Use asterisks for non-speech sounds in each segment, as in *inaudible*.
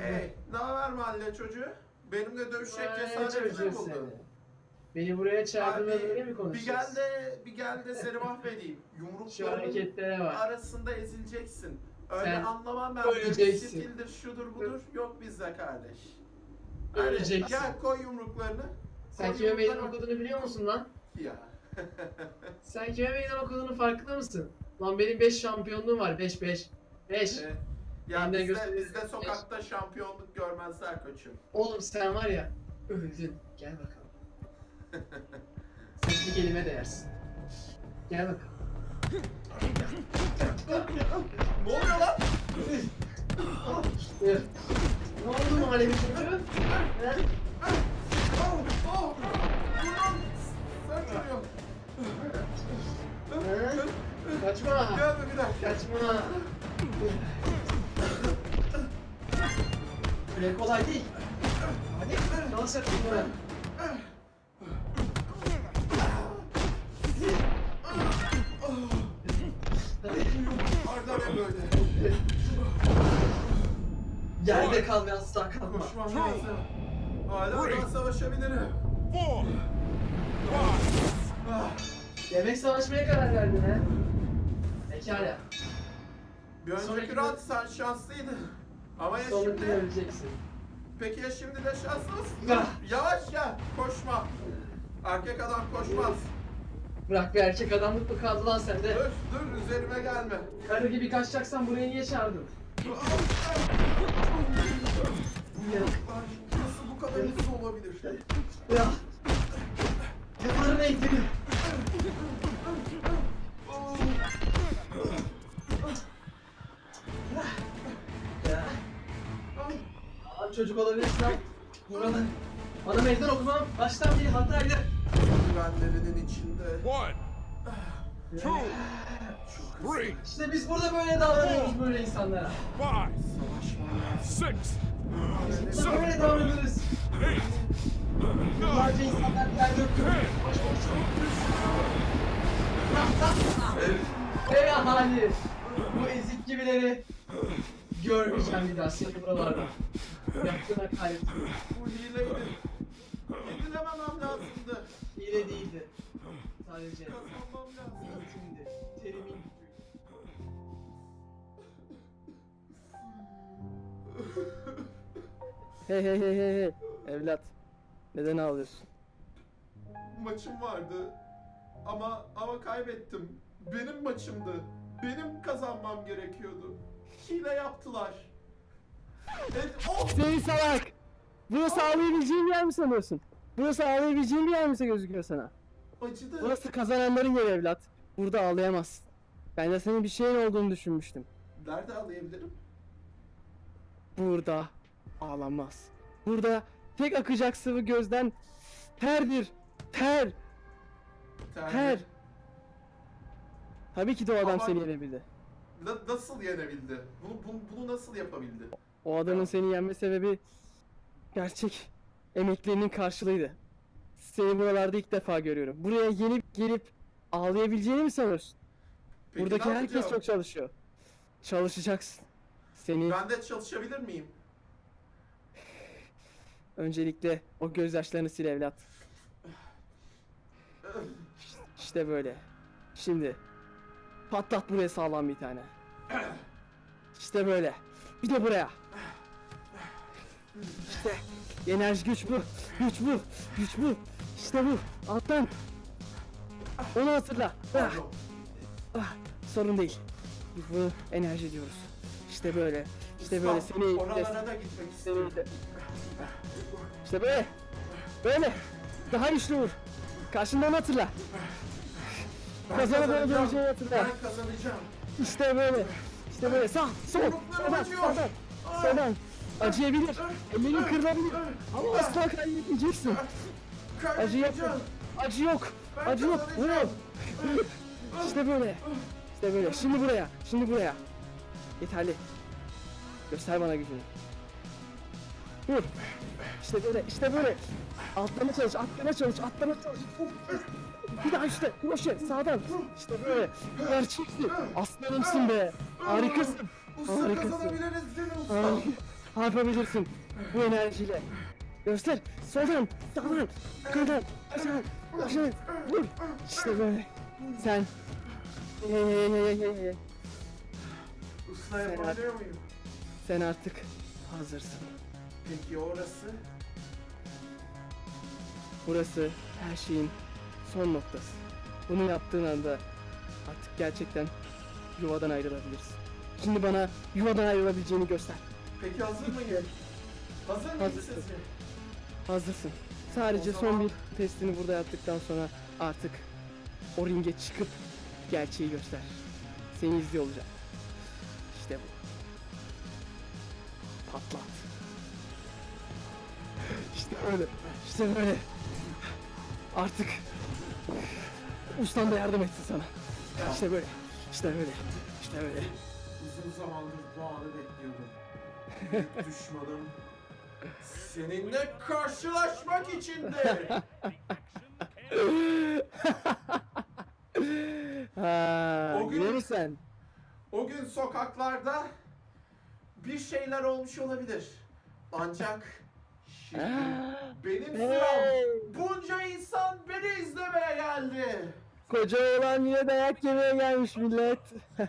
Hey, ne haber mahalle çocuğu? Benimle dövüşecek cesaretini buldun. seni. Beni buraya çağırdın ve böyle mi bir gel de bir gel de seni *laughs* mahvedeyim. Şu Yumruklarının hareketlere bak. arasında ezileceksin. Öyle Sen anlamam ben. öleceksin. Stildir, şudur budur. Yok bizde kardeş. Öleceksin. Hadi, gel koy yumruklarını. Sen Koy kime meydan yumruklarını. okuduğunu biliyor musun lan? Ya. Sen kime meydan okuduğunu farkında mısın? Lan benim 5 şampiyonluğum var 5 5. 5. Evet. Ya Ben de bizde, bizde sokakta şampiyonluk görmezler koçum. Oğlum sen var ya öldün. Gel bakalım. Sen bir kelime değersin. Gel bakalım. ne oluyor lan? Dur. Ne oldu mahallenin çocuğu? He? Oh, oh. Dur lan. Sen geliyorsun. He? Kaçma. Gelme bir dakika. Kaçma. Öyle kolay değil. Hadi dans et bunları. Arda ne böyle? Yerde kal ve asla kalkma. Koşmam lazım. Hala daha savaşabilirim. four. Demek savaşmaya karar verdin ha? Pekala. Bir önceki round sen şanslıydın. Ama ya Sonraki şimdi... öleceksin. Peki ya şimdi de şanslı mısın? Ah. Yavaş gel, koşma. Erkek adam koşmaz. Bırak bir erkek adamlık mı kaldı lan sende? Dur, dur üzerime gelme. Karı gibi kaçacaksan buraya niye çağırdın? Nasıl bu kadar hızlı olabilir? Ya. Çocuk olabilirsin lan. Burada. Bana meydan okumam baştan beri hataydı. Güvenlerinin içinde. one, two, three, İşte biz burada böyle davranıyoruz böyle insanlara. five, six, Biz böyle davranıyoruz. eight, nine, Yıllarca insanlar yer döktü. Boş boş. Ey ahali! Bu ezik gibileri görmeyeceğim bir daha seni buralarda. Yaptığına kayıp. Bu hileydi. Yedilememem lazımdı. Hile değildi. Sadece Kazanmam lazım. eğitimdi. Terimin gücüydü. Hey hey hey hey hey evlat neden ağlıyorsun? Maçım vardı. Ama ama kaybettim. Benim maçımdı. Benim kazanmam gerekiyordu. Hile yaptılar. Evet, oh! Seni salak! Burası ağlayabileceğin yer mi sanıyorsun? Burası ağlayabileceğin bir yer mi gözüküyor sana? Acıdı. Burası kazananların yeri evlat. Burada ağlayamazsın. Ben de senin bir şeyin olduğunu düşünmüştüm. Nerede ağlayabilirim? Burada ağlanmaz. Burada tek akacak sıvı gözden terdir. Ter. Terlik. Ter. Tabii ki adam Ama- seni yenebildi. Na- nasıl yenebildi? Bunu, bunu, bunu nasıl yapabildi? O adamın seni yenme sebebi gerçek emeklerinin karşılığıydı. Seni buralarda ilk defa görüyorum. Buraya yenip gelip ağlayabileceğini mi sanıyorsun? Peki Buradaki ne herkes yapacağım? çok çalışıyor. Çalışacaksın. Seni Ben de çalışabilir miyim? *sighs* öncelikle o gözyaşlarını sil evlat. *sighs* İşte böyle. Şimdi patlat buraya sağlam bir tane. *clears throat* İşte böyle. Bir de buraya. İşte enerji güç bu. Güç bu. Güç bu. İşte bu. Alttan. Onu hatırla. Ah, ah, sorun değil. Biz bunu enerji diyoruz. İşte böyle. İşte böyle seni Oralara da gitmek istiyorum. İşte böyle. Böyle. Daha güçlü vur. Karşından hatırla. Ben Kazanıp kazanacağım. hatırla. Ben kazanacağım. İşte böyle. İşte böyle. Sağ, sol, sağdan, sağdan, sağdan. Acıyabilir. Ellerin kırılabilir. Ama asla kaybetmeyeceksin. Acı yok. Acı yok. Acı yok. kazanacağım. Vur. İşte böyle. İşte böyle. Şimdi buraya. Şimdi buraya. Yeterli. Göster bana gücünü. Vur. İşte böyle. İşte böyle. Atlama çalış. Atlama çalış. Atlama çalış. Bir daha işte. Kroşe. Sağdan. İşte böyle. Gerçeksin. Aslanımsın be. Harikasın. Usta Harikasın. kazanabiliriz değil mi usta? Harika. Yapabilirsin. Bu enerjiyle. Göster. Soldan, sağdan, yukarıdan, aşağı, aşağı. Vur. İşte böyle. Sen. Ye, ye, ye, ye, ye, ye. Usta Sen yapabiliyor muyum? Sen artık hazırsın. Peki orası? Burası her şeyin son noktası. Bunu yaptığın anda artık gerçekten yuvadan ayrılabilirsin. Şimdi bana yuvadan ayrılabileceğini göster. Peki hazır mıyım? Hazır mıyım Hazırsın. sizce? Hazırsın. Sadece O son zaman- bir testini burada yaptıktan sonra artık o ringe çıkıp gerçeği göster. Seni izliyor olacağım. İşte bu. Patlat. İşte öyle. İşte böyle. Artık ustan da yardım etsin sana. İşte böyle. İşte böyle. İşte böyle. Uzun zamandır bu anı bekliyordum. Büyük *laughs* düşmanım seninle karşılaşmak içindi. *laughs* Ha, O gün- yine mi sen? O gün sokaklarda bir şeyler olmuş olabilir. Ancak şimdi *gasps* benim sıram. Bunca insan beni izlemeye geldi. Koca oğlan yine dayak yemeye gelmiş millet. *laughs*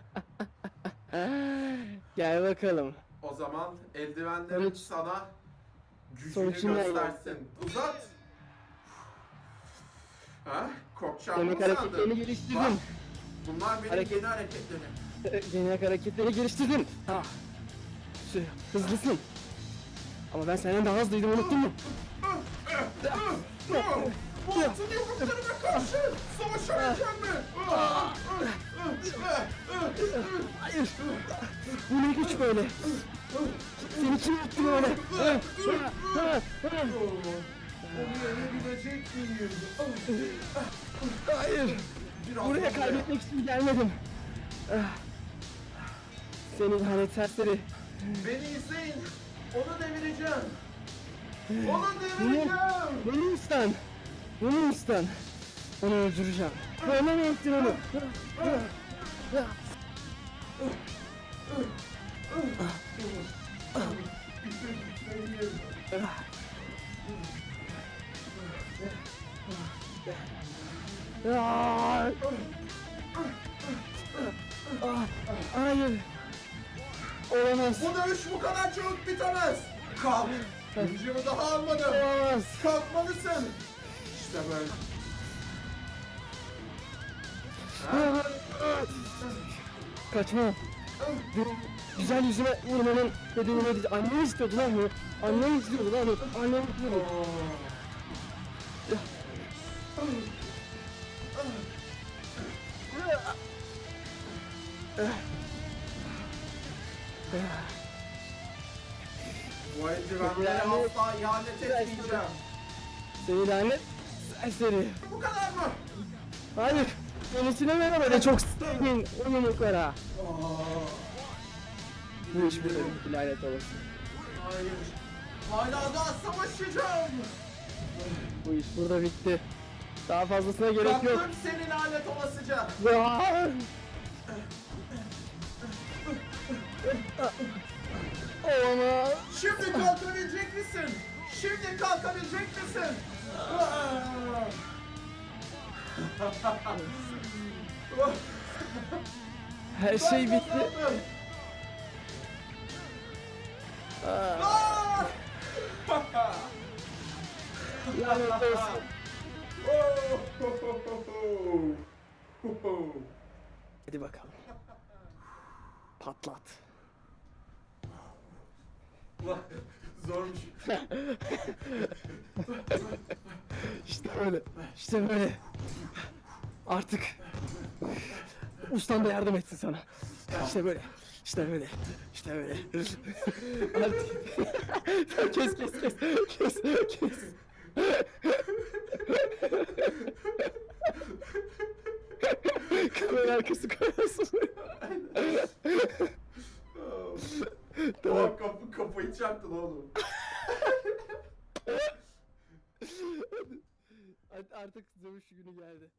Gel bakalım. O zaman eldivenlerim Sonuç- sana gücünü sonuç yine göstersin. Uzat. Ha? Korkacağımı Demek mı hareketlerini sandın? Bak, geliştirdin. bunlar benim Hareket- yeni hareketlerim. *laughs* Yeni hareketleri geliştirdin. Ha. Şu, hızlısın. Ama ben senden daha hızlıydım unuttun mu? Bu altın yumruklarıma karşı savaşamayacak mı? Hayır. Bu ne güç böyle? Seni kim yaptı böyle? Onu yenebilecek miyim? Hayır. Buraya kaybetmek için gelmedim. Seni lanet serseri. Beni izleyin. Onu devireceğim. Onu devireceğim. bunu istan. Bunu istan. Onu öldüreceğim. Bana mı ettin onu? Hayır. Olamaz. Bu dövüş bu kadar çabuk bitemez. Kalk. Gücümü daha almadım. Olamaz. Kalkmalısın. İşte böyle. Kaçma. Benim güzel yüzüme vurmanın nedeni neydi? Annem istiyordu lan bu. Annem istiyordu lan bu. Annem istiyordu. Bu eldivenlere asla ihanet etmeyeceğim. Seni lanet serseri. Bu kadar mı? Hayır. Yenisine ver böyle çok sevdiğin o yumruklara. Bu iş bir lanet olası. Hayır. Hala daha savaşacağım. Bu iş burada bitti. Daha fazlasına gerek yok. Bıraktım seni lanet olasıca. Ah! Olamaz. Şimdi kalkabilecek misin? Şimdi kalkabilecek misin? Her şey bitti. Lanet olsun. Hadi bakalım. Patlat. Zormuş. *laughs* İşte öyle. İşte böyle. Artık ustan da yardım etsin sana. İşte böyle. İşte böyle. İşte böyle. Artık *laughs* kes kes kes. Kes kes. Kamera arkası koyarsın. Tamam. Kapı, kafayı çarptın oğlum. *laughs* Artık dövüş günü geldi.